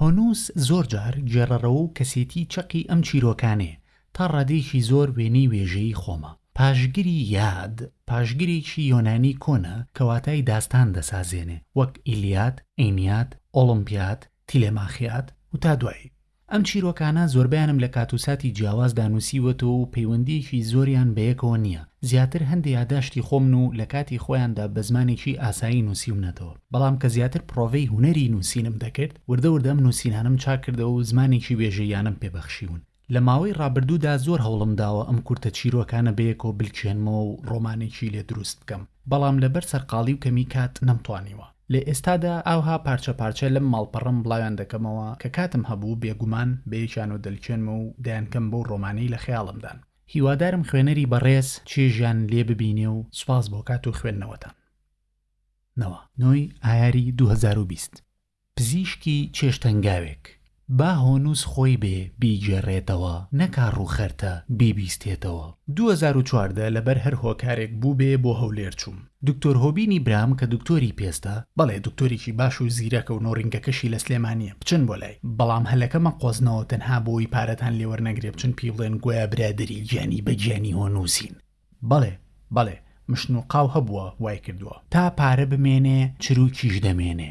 هۆنووس زۆر جار گێڕەرەوە و کەسێتیی چەقی ئەم چیرۆکانەیە، تا ڕادەیەکی زۆر وێنەی وێژەیی خۆمە. پاشگری یاد، پاشگرێکی یۆنانی کۆنە کە واتای داستان دەسازێنێ، وەک ئیلیاد، ئەینیاد، ئۆڵۆمپیاد، تیلێماخیاد و تا دوایی. ئەم چیرۆکانە زۆربەیانم لە کات و ساتی جیاوازدا نووسیوەتەوە و پەیوەندییەکی زۆریان بە یەکەوە نییە، زیاتر هەندی یاداشتی خۆمن و لە کاتی خۆیاندا بە زمانێکی ئاسایی نووسیومنەتەوە، بەڵام کە زیاتر پڕۆڤەی هونەری نووسینم دەکرد، وردە وردە ئەم نووسینانەم چاک کردەوە و زمانێکی وێژەییانەم پێ بەخشیون. لە ماوەی ڕابردوودا زۆر هەوڵم داوە ئەم کورتە چیرۆکانە بەیەکەوە بلکێنمەوە و ڕۆمانێکی لێ دروست بکەم، بەڵام لەبەر سەرقاڵی و کەمی کات نەمتوانیوە. لە ئێستادا ئاوها پارچە پارچە لەم ماڵپەڕەم بڵاویان دەکەمەوە، کە کاتم هەبوو بێگومان بەیەکیانەوە دەلکێنمەوە و دەیانکەم بەو ڕۆمانەی لە خەیاڵمدان. هیوادارم خوێنەری بەڕێز چێژیان لێ ببینێ و سوپاس بۆ کات و خوێندنەوەتان. نەوە. نۆی ئایاری دوو هەزار و بیست. پزیشکی چێشتەنگاوێک با هۆنووس خۆی بێ بیگێڕێتەوە نەکا ڕووخەرتە بیبیستێتەوە. دوو هەزار و چواردە لەبەر هەر هۆکارێک بووبێ بۆ هەولێر چووم. دکتۆر هۆبینی برام کە دکتۆری پێستە، بەڵێ دکتۆرێکی باش و زیرەکە و نۆڕینگەکەشی لە سلێمانیە بچن بۆ لای، بەڵام هەلەکە مەقۆزنەوە تەنها بۆوەی پارەتان لێوەرنەگرێ بچن پی بڵێن گۆیا برادەری گیانی بە گیانی هۆ نوسین. بەڵێ بەڵێ مشنوقاو هەبووە وایکردووە تا پارە بمێنێ چروکیش دەمێنێ.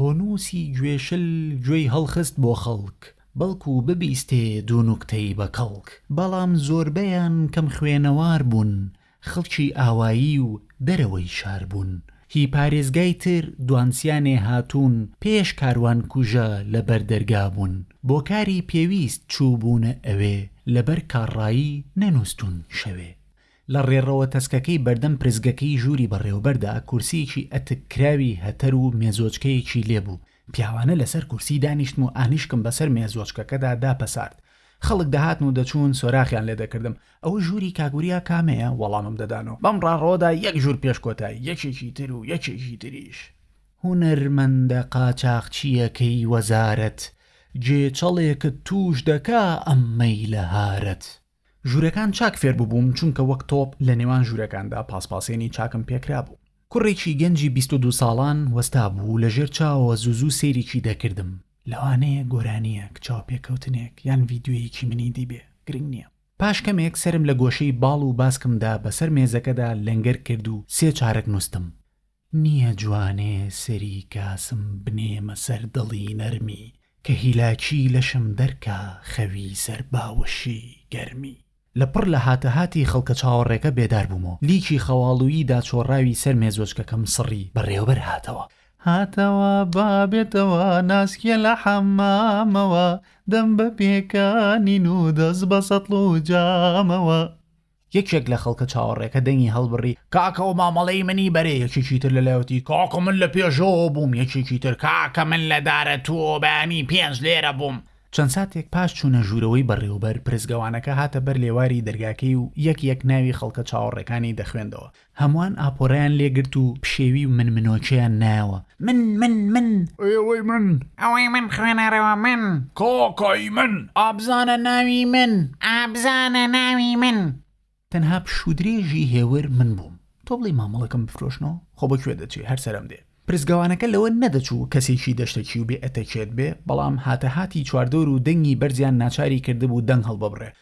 هۆنووسی گوێشل گوێی هەڵخست بۆ خەڵک بەڵکوو ببیستێ دوو نوکتەی بە کەڵک بەڵام زۆربەیان کەم خوێنەوار بوون خەڵکی ئاوایی و دەرەوەی شار بوون هی پارێزگای تر دوانسیانێ هاتوون پێش کاروان کوژە لە بەر دەرگا بوون بۆ کاری پێویست چووبوونە ئەوێ لە بەر کاڕایی نەنووستوون شەوێ لە ڕێڕەوە تەسکەکەی بەردەم پرسگەکەی ژووری بەڕێوەبەردا کورسییەکی ئەتک کراوی هەتەر و مێزۆچکەیەکی لێ بوو، پیاوانە لەسەر کورسی دانیشتم و ئانیشکم بەسەر مێزۆچکەکەدا داپەسارد. خەڵک دەهاتن و دەچوون، سۆراخیان لێ دەکردم، ئەوە ژووری کاک وریا کامەیە؟ وەڵامم دەدان و بەم ڕاڕەوەدا یەک ژوور پێش کۆتایی، یەکێکی تر و یەکێکی تریش. هونەرمەندە قاچاخچییەکەی وەزارەت، گێچەڵێکت تووش دەکا ئەم مەیلەهارەت. ژوورەکان چاک فێر ببووم چونکە وەک تۆپ لە نێوان ژوورەکاندا پاسپاسێنی چاکم پێکرابوو. کوڕێکی گەنجی بیست و دوو ساڵان وەستا بوو و لە ژێر چاوەوە زوو زوو سەیریکی دەکردم. لەوانەیە گۆرانییەک، چاوپێکەوتنێک یان ڤیدیۆیەکی منی دیبێ، گرنگ نییە. پاش کەمێک سەرم لە گۆشەی باڵ و باسکمدا بەسەر مێزەکەدا لەنگەر کرد و سێ چارەک نووستم. نیە جوانێ سەری کاسم بنێمە سەر دڵی نەرمی کە هیلاکی لەشم دەرکا خەوی سەر باوەشی گەرمی. لە پڕ لە هاتە هاتی خەڵکە چاوەڕێکە بێدار بووم و لیکی خەواڵوویی داچۆڕاوی سەر مێزۆچکەکەم سڕی بەڕێوەبەر هاتەوە. هاتەوە با بێتەوە ناسکیە لە حەمامەوە دەم بە پێکانین و دەست بە سەتڵ و جامەوە. یەکێک لە خەڵکە چاوەڕێکە دەنگی هەڵبڕی، کاکە و مامەڵەی منی بەرێ یەکێکی تر لە لایوتی، کاکە من لە پێشەوە بووم یەکێکی تر، کاکە من لە دارە تۆبانی پێنج لێرە بووم. چەند ساتێک پاش چوونە ژوورەوەی بەڕێوەبەر پرسگەوانەکە هاتە بەر لێواری دەرگاکەی و یەک یەک ناوی خەڵکە چاوەڕێکانی دەخوێندەوە، هەموان ئاپۆرەیان لێ گرت و پشێوی و من منۆچەیان نایەوە، من! من! من! ئێوەی من! ئەوەی من! خوێنەرەوە من! کاکای من! ئابزانە ناوی من! ئابزانە ناوی من! تەنها پشوودرێژی هێور من بووم. تۆ بڵێی مامەڵەکەم بفرۆشنەوە؟ خۆ بە کوێ دەچێ؟ هەر سەرم دێ. پرسگەوانەکە لەوە نەدەچوو کەسێکی دەشتەکی و بێ ئەتەکێت بێ، بەڵام هاتەهاتی چواردەور و دەنگی بەرزیان ناچاری کردبوو دەنگ هەڵببڕێ.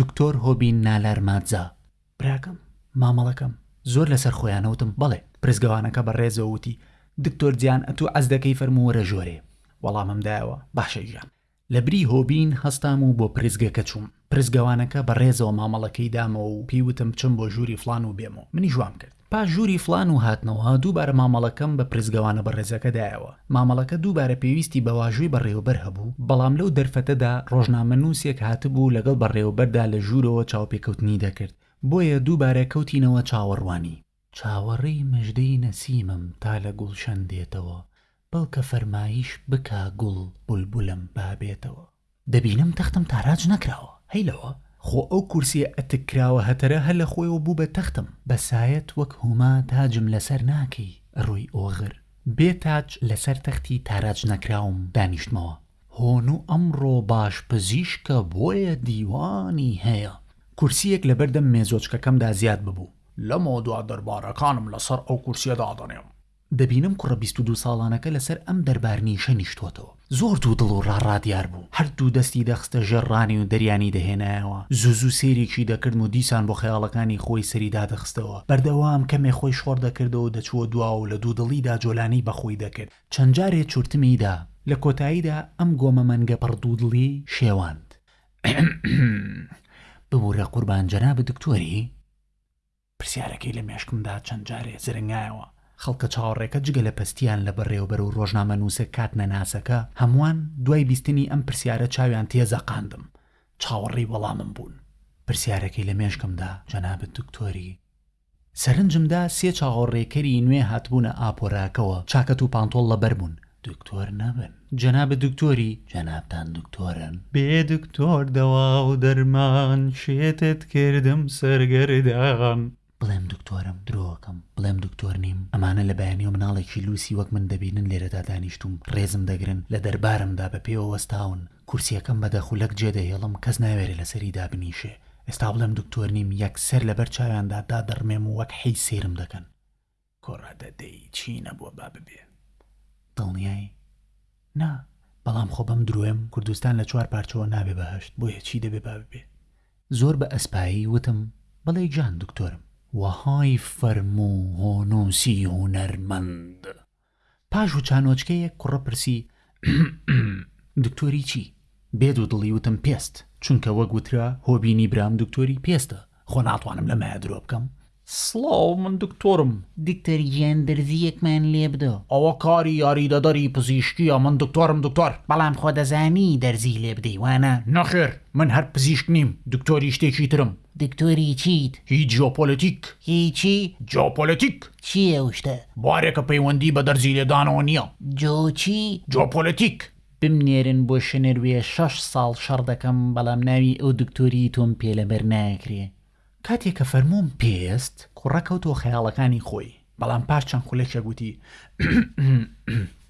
دکتۆر هۆبین نالار مادزا، براکەم، مامەڵەکەم، زۆر لەسەر خۆیانە وتم، بەڵێ. پرسگەوانەکە بە ڕێزەوە وتی، دکتۆر جیان ئەتوو عەز دەکەی فەرموو وەرە ژۆرێ. وەڵامم دایەوە، باشە گیان. لە بری هۆبین هەستام و بۆ پرسگەکە چووم. پرسگەوانەکە بە ڕێزەوە مامەڵەکەی دامەوە و پێی وتم بچم بۆ ژووری فڵان و بێمەوە. منیش وام کرد. پاش ژووری فڵان و هاتنەوە، دووبارە مامەڵەکەم بە پرسگەوانە بەڕێزەکە دایەوە. مامەڵەکە دووبارە پێویستی بە واژووی بەڕێوەبەر هەبوو، بەڵام لەو دەرفەتەدا ڕۆژنامەنووسێک هاتبوو لەگەڵ بەڕێوەبەردا لە ژوورەوە چاوپێکەوتنی دەکرد، بۆیە دووبارە کەوتینەوە چاوەڕوانی. چاوەڕێی مژدەی نەسیمم تا لە گوڵشەن دێتەوە، بەڵکە فەرمایش بکا گوڵ بولبولم با بێتەوە. دەبینم تەختم تاراج نەکراوە هەی لەوە خۆ ئەو کورسیە ئەتک کراوە هەتەرە هەر لەخۆیەوە بوو بە تەختم بە سایەت وەک هوما تاجم لەسەر ناکەی ئەڕۆی ئۆغر بێ تاج لەسەر تەختی تاراج نەکراوم دانیشتمەوە هۆنو ئەمڕۆ باش پزیشکە بۆیە دیوانی هەیە کورسیەک لەبەردەم مێزۆچکەکەمدا زیاد ببوو لەمەودوا دەربارەکانم لەسەر ئەو کورسیە دادەنێم. دەبینم کوڕە بیست و دوو ساڵانەکە لەسەر ئەم دەربارنیشە نیشتۆتەوە. زۆر دوو دڵ و ڕاڕا دیار بوو. هەر دوو دەستی دەخستە ژێر ڕانی و دەریانی دەهێنایەوە. زوو زوو سەیرێکی دەکردم و دیسان بۆ خەیاڵەکانی خۆی سەری دادەخستەوە. بەردەوام کەمێ خۆی شۆڕ دەکردەوە و دەچووە دواوە و لە دوو دڵیدا جۆلانەی بە خۆی دەکرد. چەند جارێ چورتمی دا. لە کۆتاییدا ئەم گۆمە مەنگە پڕ دوو دڵی شێواند. ئحم ئحم. ببوورە قوربان جەنابت دکتۆری؟ پرسیارەکەی لە مێشکمدا چەند جارێ زرنگایەوە. خەڵکە چاوەڕێکە جگە لە پەستیان لە بەڕێوەبەر و ڕۆژنامەنووسە کاتنەناسەکە، هەمووان دوای بیستنی ئەم پرسیارە چاویان تێ زەقاندم، چاوەڕێی وەڵامم بوون. پرسیارەکەی لە مێشکمدا جەنابت دکتۆری. سەرنجمدا سێ چاوەڕێکەری نوێ هاتبوونە ئاپۆراکەوە، چاکەت و پانتۆڵ لەبەر بوون، دکتۆر نەبن جەنابت دکتۆری جەنابتان دکتۆرن بێ دکتۆر دەوا و دەرمان شێتت کردم سەرگەردان. بڵێم دکتۆرم درۆکەم بڵێم دکتۆر نیم ئەمانە لە بەیانیۆ مناڵێکی لوسی وەک من دەبینن لێرەدا دانیشتوم ڕێزم دەگرن لە دەربارمدا بە پێوە وەستاون کورسیەکەم بە دەخولەک جێ دەهێڵم کەس ناوێرێ لەسەری دابنیشێ ئێستا بڵێم دکتۆر نیم یەکسەر لەبەر چاویاندا دادەڕمێم و وەک حیز سەیرم دەکەن کوڕە دە دەی چی نەبوە با ببێ دڵنیای نا بەڵام خۆ بەم درۆیەم کوردستان لە چوار پارچەوە نابێ بەهەشت بۆیە چی دەبێ با ببێ زۆر بە ئەسپایی وتم بەڵێی جان دکتۆرم. وەهای فەرموو هۆنووسی هونەرمەند. پاش وچانۆچکەیەک کوڕە پرسی، دکتۆری چی؟ بێ دوو دڵی وتم پێست، چونکە وەک وترا هۆبینی برام دکتۆری پێستە، خۆ ناتوانم لەمەیا درۆ بکەم. سڵاو، من دکتۆرم. دکتۆر گیان دەرزییەکمان لێ بدە. ئەوە کاری یاریدەدەری پزیشکییە، من دکتۆرم دکتۆر. بەڵام خۆ دەزانی دەرزی لێ بدەی، وانە؟ نەخێر، من هەر پزیشک نیم، دکتۆری شتێکی ترم. دکتۆری چیت؟ هی جیۆپۆلەتیک. هی چی؟ جیۆپۆلەتیک. چییە ئەو شتە؟ بوارێکە پەیوەندی بە دەرزی لێدانەوە نییە. جیۆ چی؟ جیۆپۆلەتیک. بمنێرن بۆ شنروێ شەش ساڵ شەڕ دەکەم بەڵام ناوی ئەو دکتۆریی تۆم پێ لەبەر ناکرێ. کاتێ کە فەرمووم پێست. کوڕە کەوتەوە خەیاڵەکانی خۆی بەڵام پاش چەند خولەکێک وتی،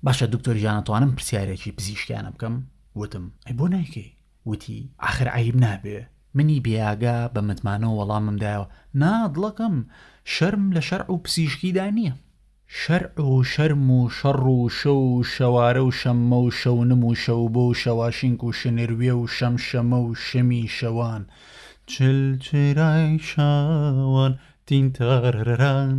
باشە دکتۆر گیان ئەتوانم پرسیارێکی پزیشکیانە بکەم؟ وتم، ئەی بۆ نایکەی؟ وتی، ئاخر عەیب نابێ! منی بێئاگا بە متمانەوە وەڵامم دایەوە، نا دڵەکەم، شەرم لە شەرع و پزیشکیدا نییە. شەرع و شەرم و شەڕ و شۆ و شەوارە و شەممە و شەونم و شەوبۆ و شەواشینک و شنروێ و شەمشەمە و شەمی شەوان، چلچرای شەوان، تینتارەرەران،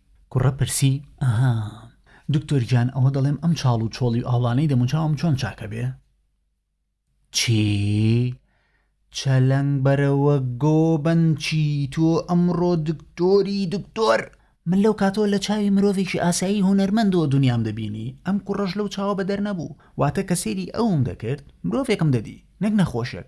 کوڕە پرسی، ئەها! دکتۆر گیان ئەوە دەڵێم ئەم چاڵ و چۆڵی و ئاوڵانەی دەموچاوم چۆن چاک ئەبێ؟ چی؟ چەلەنگ بەرەوە گۆ بەنچی تۆ ئەمڕۆ دکتۆری دکتۆر! من لەو کاتەوە لە چاوی مرۆڤێکی ئاسایی هونەرمەندەوە دونیام دەبینی ئەم کوڕەش لەو چاوە بەدەر نەبوو واتە کە سەیری ئەوم دەکرد مرۆڤێکم دەدی نەک نەخۆشێک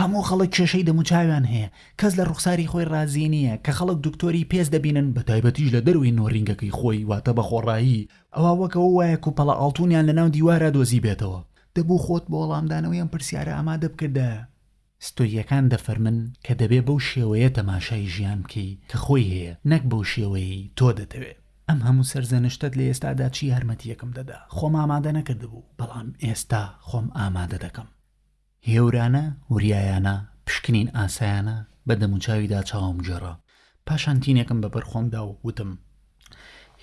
هەموو خەڵک کێشەی دەموچاویان هەیە کەس لە ڕوخساری خۆی ڕازی نییە کە خەڵک دکتۆری پێست دەبینن بەتایبەتیش لە دەرەوەی نۆرینگەکەی خۆی واتە بەخۆڕایی ئەوا وەک ئەوە وایە کوپەڵە ئاڵتونیان لەناو دیوارا دۆزیبێتەوە. دەبوو خۆت بۆ وەڵامدانەوەی ئەم پرسیارە ئامادە بکردایە. ستۆییەکان دەفەرمن کە دەبێ بەو شێوەیە تەماشای ژیان بکەی کە خۆی هەیە نەک بەو شێوەیەی تۆ دەتەوێ. ئەم هەموو سەرزەنشتەت لە ئێستادا چی یارمەتییەکم دەدا؟ خۆم ئامادە نەکردبوو بەڵام ئێستا خۆم ئامادە دەکەم. هێورانە، وریایانە، پشکنین ئاسایانە بە دەموچاویدا چاوم گێڕا. پاشان تینێکم بە بەر خۆم دا و وتم،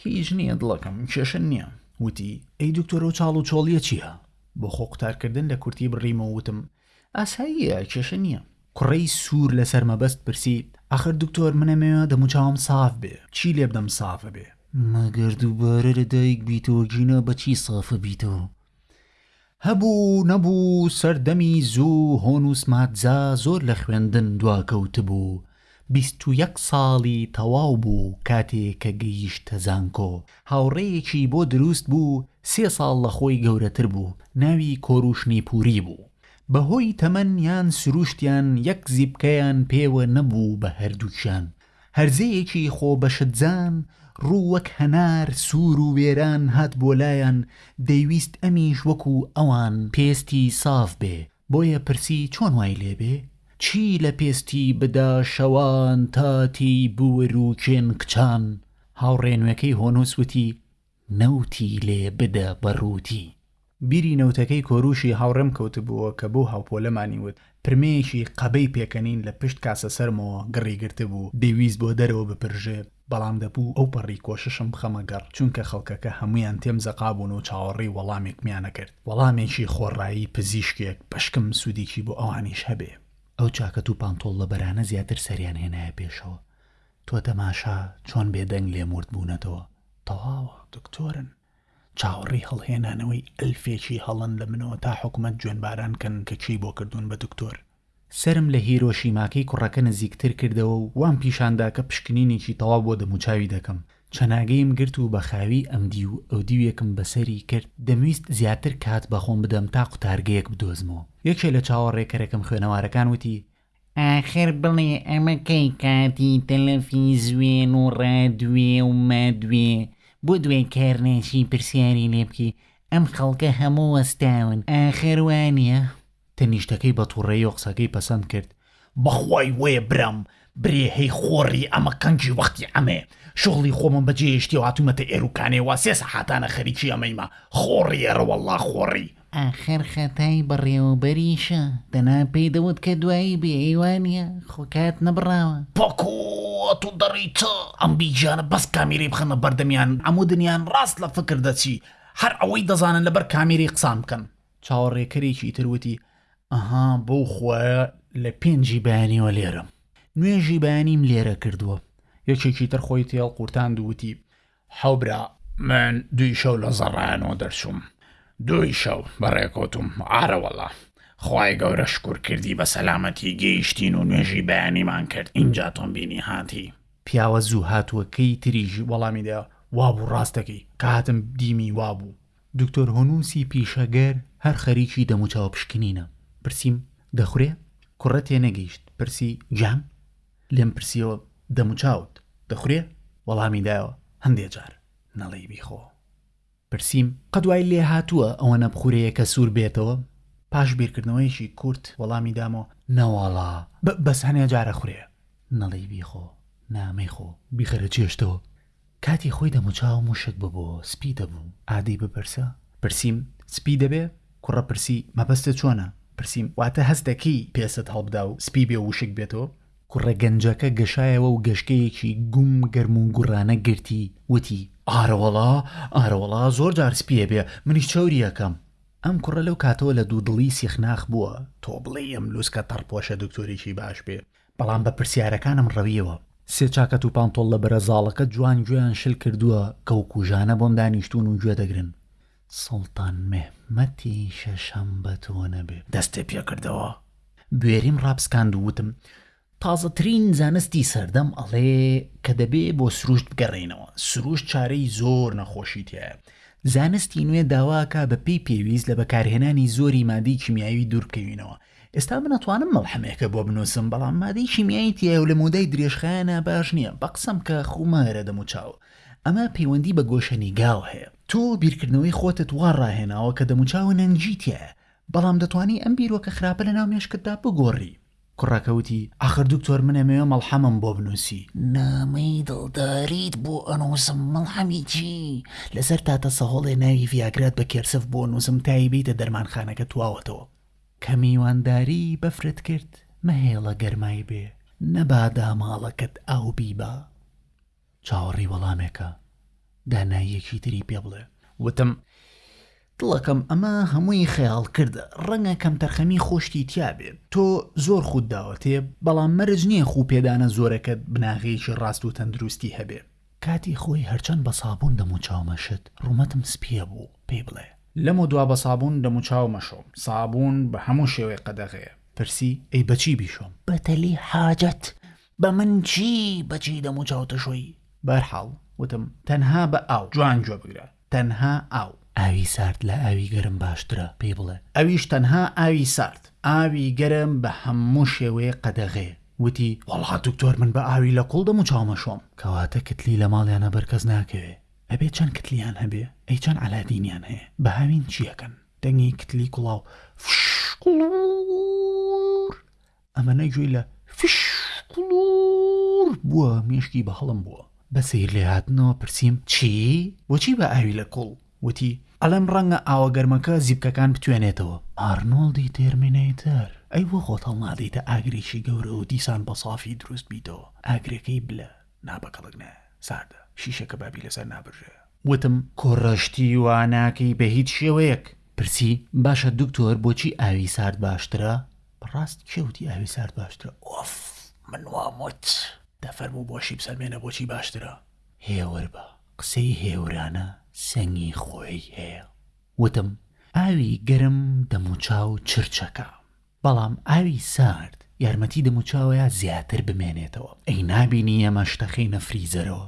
هیچ نییە دڵەکەم، کێشە نییە. وتی، ئەی دکتۆر ئەو چاڵ و چۆڵییە چییە؟ بۆ خۆ قوتارکردن لە کورتی بڕیم و وتم، ئاساییە، کێشە نییە. کوڕەی سوور لەسەر مەبەست پرسی، ئاخر دکتۆر من ئەمەوێ دەموچاوم ساف بێ، چی لێ بدەم ساف ئەبێ؟ مەگەر دووبارە لەدایک بیتەوە گینا بە چی ساف ئەبیتەوە؟ هەبوو و نەبوو و سەردەمی زوو هۆنووس مادزا زۆر لە خوێندن دواکەوتبوو، بیست و یەک ساڵی تەواو بوو کاتێ کە گەیشتە زانکۆ، هاوڕێیەکی بۆ دروست بوو سێ ساڵ لە خۆی گەورەتر بوو ناوی کۆروش نیپوری بوو، بە هۆی تەمەن یان سرووشتیان یەک زیپکەیان پێوە نەبوو بە هەردووکیان، هەرزەیەکی خۆ بەشتزان ڕوو وەک هەنار سوور و وێران هات بۆ لایان دەیویست ئەمیش وەکو ئەوان پێستی ساف بێ بۆیە پرسی چۆن وای لێ بێ چی لە پێستی بدا شەوان تا تێی بوور و کێن کچان هاوڕێ نوێکەی هۆنووس وتی نەوتی لێ بدە بە ڕووتی. بیری نەوتەکەی کۆروشی هاوڕێم کەوتبووە کە بەو هاوپۆلەمانی وت، پرمەیەکی قەبەی پێکەنین لە پشت کاسە سەرمەوە گڕی گرتبوو، دەیویست بۆ دەرەوە بپرژێ، بەڵام دەبوو ئەوپەڕی کۆششم بخەمە گەڕ، چونکە خەڵکەکە هەموویان تێم زەقابوون و چاوەڕێی وەڵامێکمیان ئەکرد، وەڵامێکی خۆڕایی پزیشکێک، بەشکم سوودێکی بۆ ئەوانیش هەبێ. ئەو جاکەت و پانتۆڵ لەبەرانە زیاتر سەریان هێنایە پێشەوە. تۆ تەماشا چۆن بێ دەنگ لێم ورد بوونەتەوە تەواوە دکتۆرن چاوەڕێی هەڵهێنانەوەی ئەلفێکی هەڵەن لە منەوە تا حکومەت جوێن باران کەن کە چی بۆ کردوون بە دکتۆر. سەرم لە هیرۆشیماکەی کوڕەکە نزیکتر کردەوە و وام پیشان دا کە پشکنینێکی تەواو بۆ دەموچاوی دەکەم. چەناگەیم گرت و بە خاوی ئەمدیو ئەودیوێکم بەسەری کرد، دەمویست زیاتر کات بەخۆم بدەم تا قوتارگەیەک بدۆزمەوە. یەکێ لە چاوەڕێکەرەکەم خوێنەوارەکان وتی، ئاخر بڵێ ئەمە کەی کاتی تەلەفیزوێن و ڕادوێ و مادوێ بۆ دوای کار ناشی پرسیاری لێ بکەی ئەم خەڵکە هەموو وەستاون ئاخر وانیە؟ تەنیشتەکەی بە توڕەیی و قسەکەی پەسەند کرد. بەخوای وەیە برام برێ هەی خۆڕی ئەمە قنجی وەختی ئەمەیە شوغڵی خۆمم بەجێ هێشتی و هاتوومەتە ئێروکانێ وا سێ سەحاتانە خەریکی ئەمەیمە خۆڕی ئەرەوەڵڵا خۆڕی. ئاخر خەتای بەڕێوەبەریشە دەنا پێی دەوت کە دوایی بێی وانیە خۆ کات نەبڕاوە. پۆکۆ ئەتو دەڕی چ ئەم دوو گیانە بەس کامێرەی بخەنە بەردەمیان هەموو دنیان ڕاست لە فکر دەچی هەر ئەوەی دەزانن لەبەر کامێرەی قسان بکەن. چاوەڕێکەرێکی تر وتی ئەها بەو خوایە لە پێنجی بەیانیوە لێرەم نوێژی بەیانیم لێرە کردووە یەکێکی تر خۆی تێهەڵقورتاند و وتی هاوبرا، من دووی شەو لە زەڕایانەوە دەرچووم. دووی شەو بە ڕێکەوتووم. ئارەوەڵا، خوای گەورە شکور کردی بە سەلامەتی گەیشتین و نوێژی بەیانیمان کرد. ئینجا تۆم بینی هاتی. پیاوە زوو هاتووەکەی تریش وەڵامی دا، وابوو ڕاست دەکەی. کە هاتم دیمی وابوو. دوکتۆر هونووسی پیشەگەر هەر خەریکی دەموچاو پشکنینە. پرسیم، دەخورێ؟ کوڕە تێنەگەیشت. پرسی، جام؟ لێم پرسیەوە دەموچاوت دەخورێ؟ وەڵامی دایەوە هەندێ جار نەڵێی بیخۆ. پرسیم قەت وای لێهاتووە ئەوەنە بخورێیەکە سوور بێتەوە؟ پاش بیرکردنەوەیەکی کورت وەڵامی دامەوە نەوەڵا بەس هەنێ جار ئەخورێ نەڵێی بیخۆ نا مەیخۆ بیخەرە چێشتەوە. کاتی خۆی دەموچاو موشک ببۆ سپی دەبوو ئادەی بپرسە؟ پرسیم، سپی دەبێ؟ کوڕە پرسی، مەبەستت چۆنە؟ پرسیم، واتە هەست دەکەی پێستت هەڵبدا و سپی بێ و وشک بێتەوە؟ کوڕە گەنجەکە گەشایەوە و گەشکەیەکی گوم گەرم و گوڕانە گرتی وتی، ئارەوەڵا ئارەوەڵا زۆر جار سپی ئەبێ منیش چەوری ئەکەم. ئەم کوڕە لەو کاتەوە لە دوودڵی سیخناخ بووە، تۆ بڵێی ئەم لوسکە تەڕپۆشە دکتۆرێکی باش بێ بەڵام بە پرسیارەکانم ڕەویەوە. سێ چاکەت و پانتۆڵە بەرە زاڵەکە جوان گوێیان شل کردووە کە و کوژانە بۆم دانیشتوون و گوێ دەگرن. سوڵتان مێحمەتی شەشەم بە تۆ نەبێ دەستێ پێ کردەوە. بوێریم ڕاپسکاند و وتم، تازەترین زانستی سەردەم ئەڵێ کە دەبێ بۆ سروشت بگەڕێینەوە. سروشت چارەی زۆر نەخۆشی تیایە. زانستی نوێ داوا ئەکا بە پێی پێویست لە بەکارهێنانی زۆری مادەی کیمیاوی دوور بکەوینەوە. ئێستا من ئەتوانم مەڵحەمێکە بۆ بنوسم بەڵام مادەی کیمیایی تیایەو لە مەودای درێژخایەنا باش نیە بە قسەم کە خو مەگرە دەم و چاو ئەمە پەیوەندی بە گۆشەنیگاو هەیە تۆ بیرکردنەوەی خۆتت وا ڕاهێناوە کە دەم و چاو نەنگی تیایە بەڵام دەتوانی ئەم بیرۆکە خراپە لە ناو مێشکتدا بگۆڕی. کوڕەکە وتی ئاخر دکتۆر من ئەمەوێ مەڵحەمم بۆ بنوسی. نامەی دڵداریت بۆ ئەنوسم مەڵحەمی چی لەسەر تاتە سەهۆڵێ ناوی ڤیاگرات بە کێرسف بۆ نوسم تای بێیتە دەرمانخانەکە تواوەتەوە کە میوانداری بەفرت کرد مەهێڵە گەرمای بێ نەبا داماڵەکەت ئاو بیبا چاوەڕێی وەڵامێکە داناییەکی تری پێ بڵێ وتم دڵەکەم ئەمە هەمووی خەیاڵ کردە ڕەنگە کەمتەرخەمی خۆشتی تیا بێ تۆ زۆر خود داوەتێ بەڵام مەرج نییە خوو پێدانە زۆرەکەت بناغەیەکی ڕاست و تەندروستی هەبێ کاتی خۆی هەرچەند بە سابوون دەموچاو مەشت ڕومەتم سپیە بوو پێی بڵێ. لەمەو دوا بە سابوون دەموچاو مەشۆم سابوون بە هەموو شێوەیەک قەدەغەیە. پرسی، ئەی بەچی بیشۆم؟ بەتەلی حاجەت بە من چی بەچی دەموچاو تشۆی؟ بەرحاڵ وتم، تەنها بە ئاو جوان گوێ بگرە. تەنها ئاو. ئاوی سارد لە ئاوی گەرم باشترە پێی بڵێ. ئەویش تەنها ئاوی سارد. ئاوی گەرم بە هەموو شێوەیەک قەدەغەیە. وتی، وەڵا دکتۆر من بە ئاوی لە کوڵ دەموچاوم ئەشۆم. کەواتە کتلی لە ماڵیانا بەر کەس ناکەوێ. ئەبێ چەند کتلیان هەبێ؟ ئەی چەند عەلادینیان هەیە؟ بە هاوین چی ئەکەن؟ دەنگی کتلی کوڵاو، فشش قوڵووڕ. ئەمەە گوێی لە فشقلور بووە مێشکی بە هەڵم بووە بە سیر لێ هاتنەوە پرسییم چی بۆچی بە ئاوی لە کوڵ وتی ئەڵێم ڕەنگە ئاوە گەرمەکە زیپکەکان بتوێنێتەوە ئارنۆڵدی تێرمینەیتەر ئەی بۆ خۆت هەڵنادەیتە ئاگرێکی گەورە و دیسان بە سافی دروست بیتەوە ئاگرەکەی بلە نا بە کەڵک نایە ساردە شیشە کەبابی لەسەر نابرژێ وتم کوڕە شتی وا ناکەی بە هیچ شێوەیەک پرسی باشە دکتۆر بۆچی ئاوی سارد باشترە بەڕاست کێ وتی ئاوی سارد باشترە ئۆف من وام وت. دە فەرموو بۆشی بسەلمێنە بۆچی باشترە. هێوربە قسەی هێورانە سەنگی خۆی هەیە وتم ئاوی گەرم دەموچاو چرچەکا بەڵام ئاوی سارد یارمەتی دەموچاوەیا زیاتر بمێنێتەوە ئەی نابینی ئێمە شتەخەینە فریزەرەوە.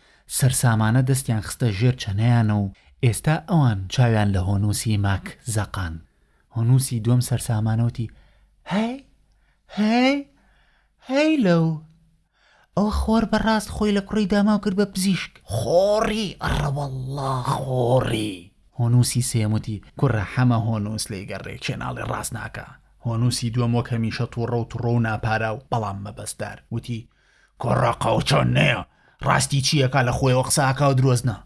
سەرسامانە دەستیان خستە ژێر چەنەیان و ئێستا ئەوان چاویان لە هۆنووسی ماک زەقان. هۆنووسی دووەم سەرسامانە وتی، هەی! هەی! هەی لەو! ئەوە خۆر بەڕاست خۆی لە کوڕی داماو کرد بە پزیشک. خۆڕی! ئەڕەوەڵڵا خۆڕی! هۆنووسی سێیەم وتی، کوڕە حەمە هۆنووس لێی گەڕێ، کێ ناڵێ ڕاست ناکا. هۆنووسی دووەم وەک هەمیشە تووڕە و تڕۆ و ناپاراو، بەڵام مەبەستدار، وتی، کوڕە قەوچۆن نەیە ڕاستی چییەکە لە خۆیەوە قساکە و درۆزنە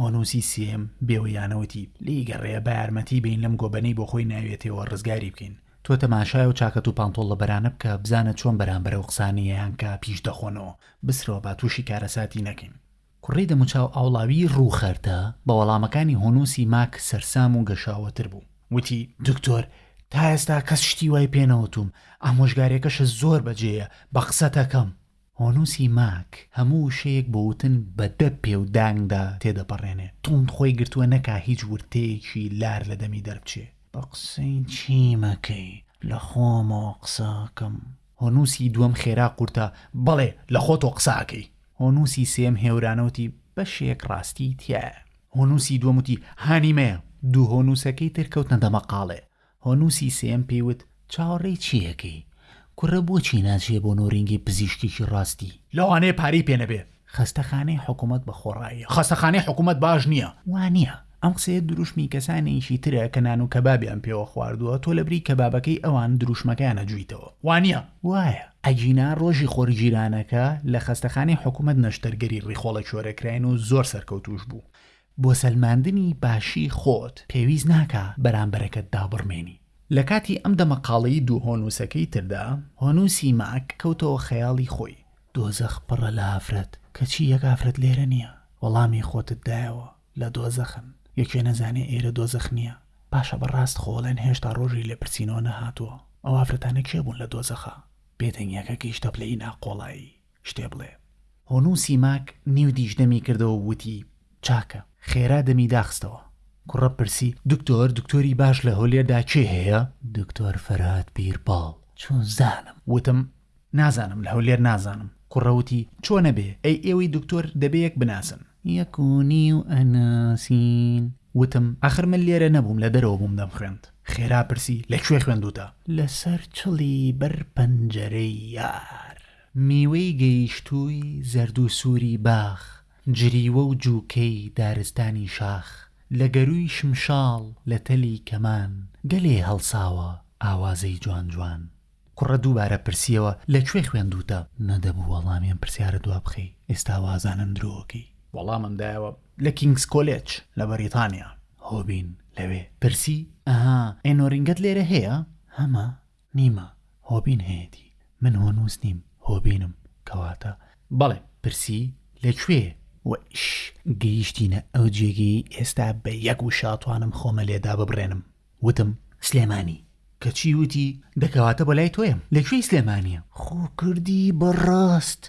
هۆنوسی سێم بێوەیانەوەتی لی گەڕێ بە یارمەتی بین لەم گۆبەنەی بۆ خۆی ناوێتەوە ڕزگاری بکەین تۆ تەماشای و چاکەت و پانتۆڵ لە بەرانە بکە بزانە چۆن بەرامبەرە و قسانییانکە پیش دەخۆنەوە بسرەوە با تووشی کارەساتی نەکەین. کوڕەی دەموچاو ئاوڵاویی ڕووخەردا بە وەڵامەکانی هونووسی ماک سەرسام و گەشاوەتر بوو. وتی، دکتۆر، تا ئێستا کەس شتی وای پێ نەوتووم، ئامۆژگارییەکەشت زۆر بەجێیە، بە قسەتەکەم. هونووسی ماک هەموو وشەیەک بۆ وتن بە دە پێ و دانگدا تێدەپەڕێنێ. تووند خۆی گرتووە نەکا هیچ ورتەیەکی لار لە دەمی دەربچێ. بە قسەی چی مەکەی، لە خۆمەوە قسە ئەکەم. هونووسی دووەم خێرا قورتا، بەڵێ، لە خۆتەوە قسە ئەکەی. هۆنووسی سێیەم هێورانە وتی، بەشێک ڕاستیی تیایە. هۆنووسی دووەم وتی، هانیمەیە. دوو هۆنووسەکەی تر کەوتنە دەمەقاڵێ. هۆنووسی سێیەم پێی وت، چاوەڕێی چی ئەکەی؟ کوڕە بۆچی ناچییە بۆ نۆرینگەی پزیشکێکی ڕاستی؟ لەوانەیە پارەی پێ نەبێ. خەستەخانەی حکوومەت بەخۆڕاییە. خەستەخانەی حکوومەت باش نییە. وانییە. ئەم قسەیە دروشمی کەسانێکی ترە کە نان و کەبابیان پێوە خواردووە، تۆ لەبری کەبابەکەی ئەوان دروشمەکەیان ئەجویتەوە، وانیە؟ وایە، ئەگینا ڕۆژی خۆرگیرانەکە لە خەستەخانەی حکومەت نەشتەرگەری ڕیخۆڵە کۆرە کراین و زۆر سەرکەوتووش بوو. بۆ سەلماندنی باشی خۆت پێویست ناکا بەرامبەرەکەت دابڕمێنی. لە کاتی ئەم دەمەقاڵێی دوو هۆنووسەکەی تردا، هۆنووسی ماک کەوتەوە خەیاڵی خۆی. دۆزەخ پڕە لە ئافرەت، کەچی یەک ئافرەت لێرە نیە، وەڵامی خۆتت دایەوە. لە دۆزەخن یەکێ نەزانێ ئێرە دۆزەخ نیە باشە بەڕاست خۆ ئەڵێن هێشتا ڕۆژی لێپرسینەوە نەهاتووە ئەو ئافرەتانە کێ بوون لە دۆزەخا بێدەنگیەکە گەیشتە پلەی ناقۆڵایی شتێ بڵێ. هۆنوو سیماک نیو دیش دەمی کردەوە و وتی، چاکە. خێرا دەمی داخستەوە. کوڕە پرسی، دکتۆر، دکتۆری باش لە هۆلێردا کێ هەیە؟ دکتۆر فەرهاد پیرباڵ، چون زانم. وتم، نازانم لە هەولێر نازانم. کوڕە وتی چۆ نەبێ ئەی ئێوەی دکتۆر دەبێ یەک بناسن. یەک و نیو ئەناسین. وتم ئاخر من لێرە نەبووم لە دەرەوە بووم دەمخوێند. خێرا پرسی لە کوێ خوێندووتە؟ لەسەر چڵی بەر پەنجەرەی یار. میوەی گەیشتووی زەردو سووری باخ. جریوە و جووکەی دارستانی شاخ. لە گەرووی شمشاڵ لە تەلی کەمان. گەلێ هەڵساوە ئاوازەی جوان جوان. کوڕە دووبارە پرسیەوە لە کوێ خوێندووتە؟ نەدەبوو وەڵامی ئەم پرسیارە دوا بخەی ئێستا وازانم درۆکەی. وەڵامم دایەوە لە کینگس کۆلێج لە بەریتانیا. هۆبین لەوێ پرسی ئەها ئێنۆرینگەت لێرە هەیە؟ هەمە نیمە هۆبین هەیەتی من هۆنووس نیم هۆبینم کەواتە بەڵێ پرسی لە کوێ و ئیش گەیشتینە ئەو جێگەیەی ئێستا بە یەک وشە ئەتوانم خۆمە لێ داببرێنم. وتم، سلێمانی. کەچی وتی، دە کەواتە بۆ لای تۆیم، لە کوێی سلێمانییە؟ خۆ کردی بە ڕاست،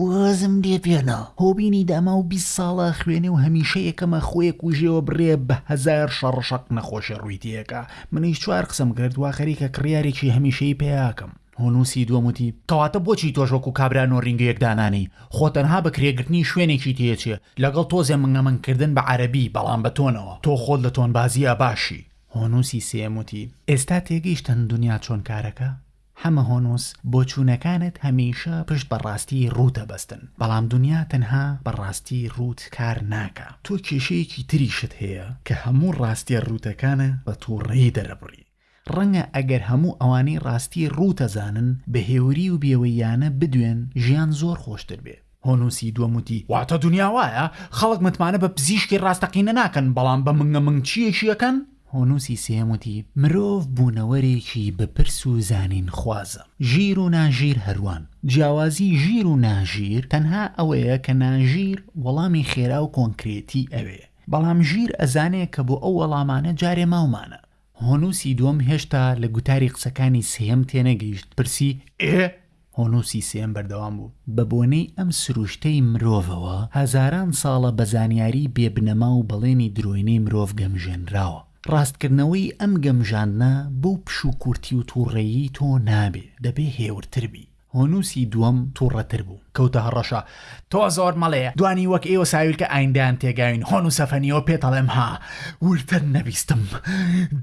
وازم لێ بێنە. هۆبینی داما و بیست ساڵە ئەخوێنێ و هەمیشە یەکەمە خۆیەک و ژێوەبرێ بە هەزار شەڕ و شەق نەخۆشێ ڕووی تێکا. منیش چوار قسەم کرد وا خەریکە کڕیارێکی هەمیشەیی پەیا ئەکەم. هونوسی دووەم وتی، کەواتە بۆچی تۆش وەکو کابرا نۆرینگەیەک دانانێی، خۆ تەنها بە کرێگرتنی شوێنێکی تێچێ، لەگەڵ تۆزێ منگە منگ کردن بە عەرەبی، بەڵام بە تۆنەوە، تۆ خۆت لە تۆنبازییا باشی. هونوسی سێیەم وتی، ئێستا تێگەیشتن دونیا چۆن کارەکە؟ حەمە هونوس، بۆچوونەکانت هەمیشە پشت بە ڕاستی ڕووت ئەبەستن، بەڵام دونیا تەنها بە ڕاستی ڕووت کار ناکا، تۆ کێشەیەکی تریشت هەیە کە هەموو ڕاستیە ڕووتەکانە بە توڕەیی دەرەبڕی. ڕەنگە ئەگەر هەموو ئەوانەی ڕاستی ڕووتەزانن بەهێوری و بێوەییانە بدوێن ژیان زۆر خۆشتر بێ. هۆنوسی دووەم وتی، واتە دونیا وایە، خەڵک متمانە بە پزیشکی ڕاستەقینە ناکەن، بەڵام بە منگە منگچییەکی ئەکەن. هۆنوسی سێیەم وتی، مرۆڤ بوونەوەرێکی بەپرس و زانینخوازە. ژیر و ناژیر هەروان. جیاوازی ژیر و ناژیر تەنها ئەوەیە کە ناژیر وەڵامی خێرا و کۆنکرێتی ئەوێ، بەڵام ژیر ئەزانێ کە بۆ ئەو وەڵامانە جارێ ماومانە. هۆنووسی دووەم هێشتا لە گوتاری قسەکانی سێیەم تێنەگەیشت پرسی، ئێ؟ هۆنووسی سێیەم بەردەوام بوو، بە بۆنەی ئەم سرووشتەی مرۆڤەوە هەزاران ساڵە بە زانیاریی بێ بنەما و بەڵێنی درۆینەی مرۆڤ گەمژێنراوە. ڕاستکردنەوەی ئەم گەمژاندنە بەو پشووکورتی و تووڕەیی تۆ نابێ، دەبێ هێورتر بی. هۆنووسی دووەم توڕەتر بوو، کەوتە هەڕەشە، تۆ زۆر مەڵێ، دوانی وەک ئێوە ساویلکە ئایندەیان تێگاوین، هۆنووسە فەنیەوە پێتەڵێم ها، وردتر نەبیستم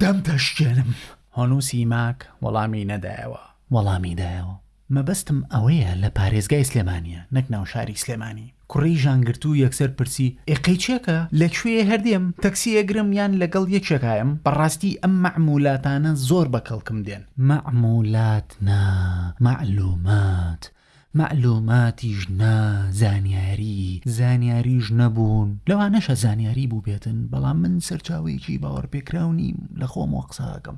دەمتەشکێنم. هۆنووسی ماک وەڵامی نەدایەوە. وەڵامی دایەوە، مەبەستم ئەوەیە لە پارێزگای سلێمانییە، نەک ناوشاری سلێمانی. کوڕی ژان گرتوو یەکسەر پرسی، ئێ قەیچەکە؟ لە کوێیە هەر دێم؟ تەکسی ئەگرم یان لەگەڵ یەکێک ئایەم؟ بەڕاستی ئەم مەعموولاتانە زۆر بە کەڵکم دێن. مەعموولات نا، مەعلوومات. مەعلووماتیش نا، زانیاری. زانیاریش نەبوون. لەوانەشە زانیاری بووبێتن، بەڵام من سەرچاوەیەکی باوەڕپێکراو نیم، لە خۆمەوە قسە ئەکەم.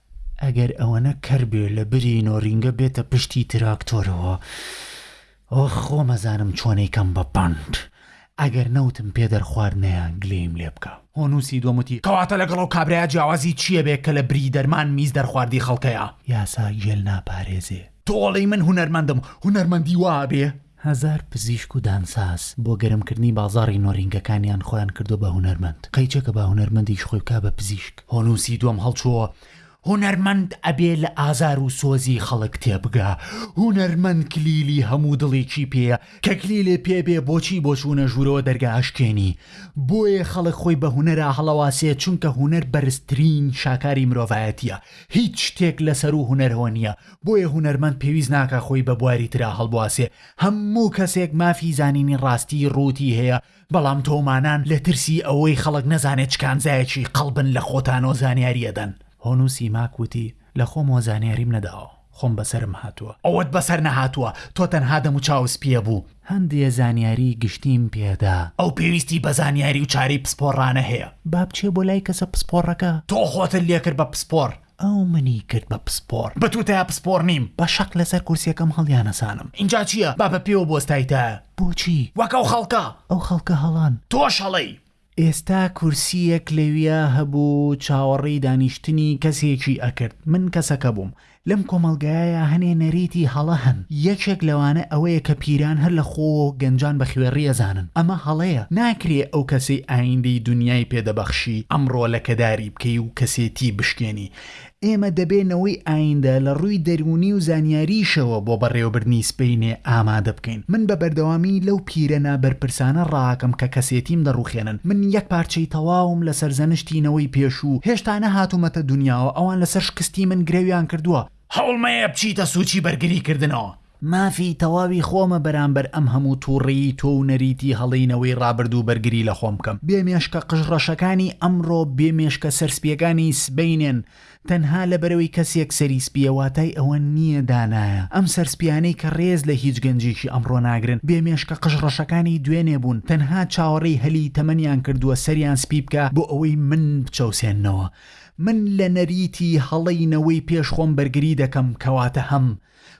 ئەگەر ئەوەنە کەر بێ لە بری نۆرینگە بێتە پشتی تراکتۆرەوە ئۆخ خۆم ئەزانم چۆن ئەیکەم بە پەند ئەگەر نەوتم پێ دەرخواردنەیە گلەییم لێ بکە. هۆنووسی دووەم وتی، کەواتە لەگەڵ ئەو کابرایە جیاوازی چییە بێ کە لە بری دەرمان میز دەرخواردی خەڵکەیە؟ یاسا گێل ناپارێزێ. تۆ ئەڵێی من هونەرمەندم، هونەرمەندی وا ئەبێ؟ هەزار پزیشک و دانساز بۆ گەرمکردنی بازاڕی نۆرینگەکانیان خۆیان کردووە بە هونەرمەند، قەیچەکە با هونەرمەندیش خۆی بکا بە پزیشک. هۆنووسی دووەم هەڵچووەوە، هونەرمەند ئەبێ لە ئازار و سۆزی خەڵک تێبگا، هونەرمەند کلیلی هەموو دڵێکی پێیە، کە کلیلێ پێ بێ بۆچی بۆ چوونە ژوورەوە دەرگا ئەشکێنی؟ بۆیە خەڵک خۆی بە هونەرا هەڵەواسێ، چونکە هونەر بەرزترین شاکاری مرۆڤایەتییە، هیچ شتێک لەسەروو هونەرەوە نییە، بۆیە هونەرمەند پێویست ناکا خۆی بە بواری ترا هەڵبواسێ هەموو کەسێک مافی زانینی ڕاستی ڕووتی هەیە بەڵام تۆمانان لە ترسی ئەوەی خەڵک نەزانێ چ کانزایەکی قەڵبن لە خۆتانۆ زانیاری ئەدەن. هۆنو سیماک وتی، لە خۆمەوە زانیاریم نەداوە خۆم بەسەرم هاتووە. ئەوەت بەسەر نەهاتووە تۆ تەنها دەم و چاوت سپیە بوو. هەندێ زانیاری گشتیم پێدا. ئەو پێویستی بە زانیاری و چارەی پسپۆڕانە هەیە. با بچێ بۆ لای کەسە پسپۆڕەکە. تۆ خۆتت لێکرد بە پسپۆڕ. ئەو منی کرد بە پسپۆڕ. بە تووتایا پسپۆڕ نیم. بە شەق لەسەر کورسیەکەم هەڵیانەسانم. ئینجا چییە؟ با بە پێوە بوەستایتایە. بۆچی؟ وەک ئەو خەڵکە. ئەو خەڵکە هەڵەن. تۆش هەڵەی. ئێستا کورسییەک لەویا هەبوو چاوەڕێی دانیشتنی کەسێکی ئەکرد. من کەسەکە بووم. لەم کۆمەڵگایەیا هەنێ نەریتی هەڵە هەن. یەکێک لەوانە ئەوەیە کە پیران هەر لە خۆوەوە گەنجان بە خوێڕی ئەزانن. ئەمە هەڵەیە. ناکرێ ئەو کەسەی ئایندەی دونیای پێ دەبەخشی، ئەمڕۆ لەکەداری. بکەی و کەسێتی بشکێنی. ئێمە دەبێ نەوەی ئایندە لە ڕووی دەروونی و زانیارییشەوە بۆ بەڕێوەبردنی سبەینێ ئامادە بکەین. من بە بەردەوامی لەو پیرە نابەرپرسانە ڕاکەم کە کەسێتیم دەڕوخێنن. من یەک پارچەی تەواوم لە سەرزەنشتی نەوەی پێشوو. هێشتا نەهاتوومەتە دونیاوە ئەوان لەسەر شکستی من گرەویان کردووە. هەوڵ مەیە بچیتە سووچی بەرگریکردنەوە. مافی تەواوی خۆمە بەرامبەر ئەم هەموو توڕەیی تۆ و نەریتی هەڵەی نەوەی ڕابردوو بەرگری لە خۆم بکەم بێ مێشکە قژ ڕەشەکانی ئەمڕۆ بێ مێشکە سەر سپیەکانی سبەینێن تەنها لەبەرەوەی کەسێک سەری سپیە واتای ئەوە نییە دانایە ئەم سەر سپیانەی کە ڕێز لە هیچ گەنجێکی ئەمڕۆ ناگرن بێ مێشکە قژ ڕەشەکانی دوێنێ بوون تەنها چاوەڕێی هەلی تەمەنیان کردووە سەریان سپی بکە بۆ ئەوەی من بچەوسێننەوە من لە نەریتی هەڵەی نەوەی پێش خۆم بەرگری دەکەم کەواتە هەم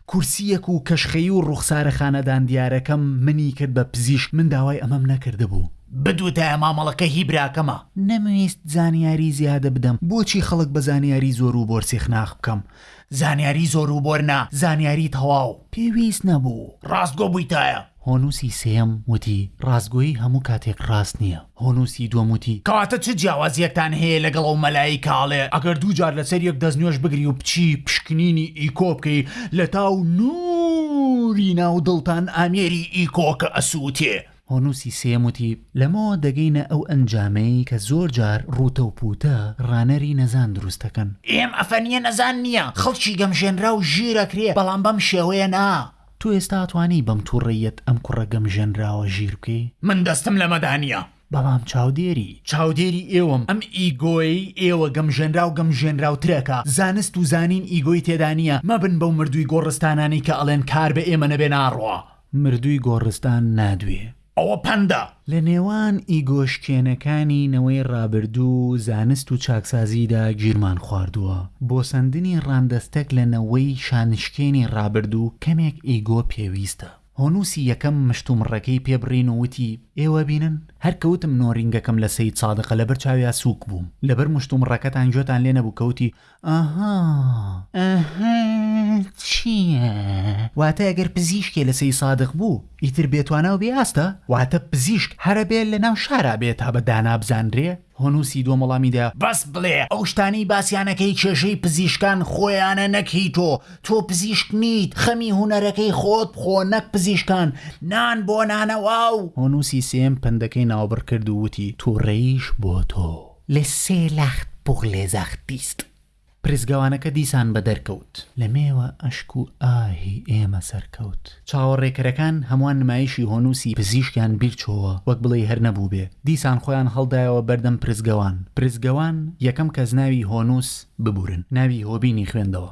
کورسییەک و کەشخەیی و ڕوخسارە خانەدان دیارەکەم منی کرد بە پزیشک، من داوای ئەمەم نەکردبوو. بدوتایە مامەڵەکە هی براکەمە. نەمویست زانیاری زیادە بدەم. بۆچی خەڵک بە زانیاری زۆر و بۆر سیخناخ بکەم؟ زانیاری زۆر و بۆر نا، زانیاری تەواو. پێویست نەبوو. ڕاستگۆ بویتایە. هۆنووسی سێیەم وتی، ڕاستگۆیی هەموو کاتێک ڕاست نییە. هونوسی دووەم وتی، کەواتە چ جیاوازیەکتان هەیە لەگەڵ ئەو مەلای کاڵێ ئەگەر دوو جار لەسەر یەک دەست نوێژ بگری و بچی پشکنینی ئیکۆ بکەی لەتاو نوری ناو دڵتان ئامێری ئیکۆکە ئەسوتێ. هونوسی سێیەم وتی، لەمەوە دەگەینە ئەو ئەنجامەی کە زۆر جار ڕوتە و پوتە ڕانەری نەزان دروست دەکەن. ئێمە فەنیە نەزان نیە خەڵکی گەمژێنراو ژیر ئەکرێ بەڵام بەم شێوەیە نا. تۆ ئێستا ئەتوانی بەم توڕەییەت ئەم کوڕە گەمژێنراوە ژیر بکەی؟ من دەستم لەمەدا نیە. بەڵام چاودێری چاودێری ئێوەم ئەم ئیگۆیەی ئێوە گەمژێنراو گەمژێنراوتر ئەکا زانست و زانین ئیگۆی تێدا نیە مەبن بەو مردووی گۆڕستانانەی کە ئەڵێن کار بە ئێمە نەبێ ناڕوا مردووی گۆڕستان نادوێ. ئەوە پەندە. لە نێوان ئیگۆشکێنەکانی نەوەی ڕابردوو و زانست و چاکسازیدا گیرمان خواردووە. بۆ سەندنی ڕاندەستەک لە نەوەی شانشکێنی ڕابردوو کەمێک ئیگۆ پێویستە. هۆنووسی یەکەم مشتومڕەکەی پێ بڕین و وتی، ئێوە بینن، هەر کە وتم نۆرینگەکەم لە سەیدسادقە لەبەر چاویا سووک بووم. لەبەر مشتومڕەکەتان گوێتان لێ نەبوو کە وتی، ئاها ئاها چییە واتە ئەگەر پزیشکێ لە سەید سادق بوو ئیتر بێ توانا و بێ ئاستە واتە پزیشک هەرە بێ لە ناو شارا بێ تا بە دانا بزانرێ هۆنووسی دووەم وەڵامی دا بەس بڵێ ئەو شتانەی باسیانەکەی کێشەی پزیشکان خۆیانە نەک هی تۆ تۆ پزیشک نیت خەمی هونەرەکەی خۆت بخۆ نەک پزیشکان نان بۆ نانەوا و هۆنووسی سێم پەندەکەی ناوبڕ کرد و وتی توڕەیش بۆ تۆ. لە سێ لەخت بوغ لێ زەخت دیست. پرسگەوانەکە دیسان بە دەر کەوت. لە مێوە ئەشک و ئاهی ئێمە سەر کەوت. چاوەڕێکەرەکان هەمووان نمایشی هۆنووسی پزیشکیان بیر چۆوە وەک بڵێی هەر نەبووبێ. دیسان خۆیان هەڵدایەوە بەر دەم پرسگەوان. پرسگەوان، یەکەم کەس ناوی هۆنووس ببورن. ناوی هۆبینی خوێندەوە.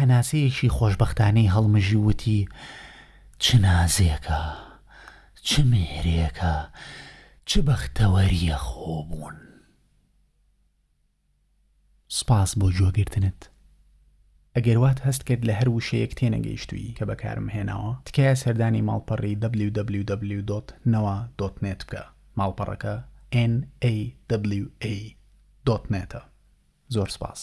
هەناسەیەکی خۆشبەختانەی هەڵمژی و وتی، چ نازێکە، چ مێهرێکە، چ بەختەوەرییە خۆبوون. سپاس بۆ گوێگرتنت. ئەگەر وات هەست کرد لە هەر وشەیەک تێنەگەیشتووی کە بەکارم هێناوە، تکایە سەردانی ماڵپەڕی www.nawa.net بکە، ماڵپەڕەکە nawa. net ە. زۆر سپاس.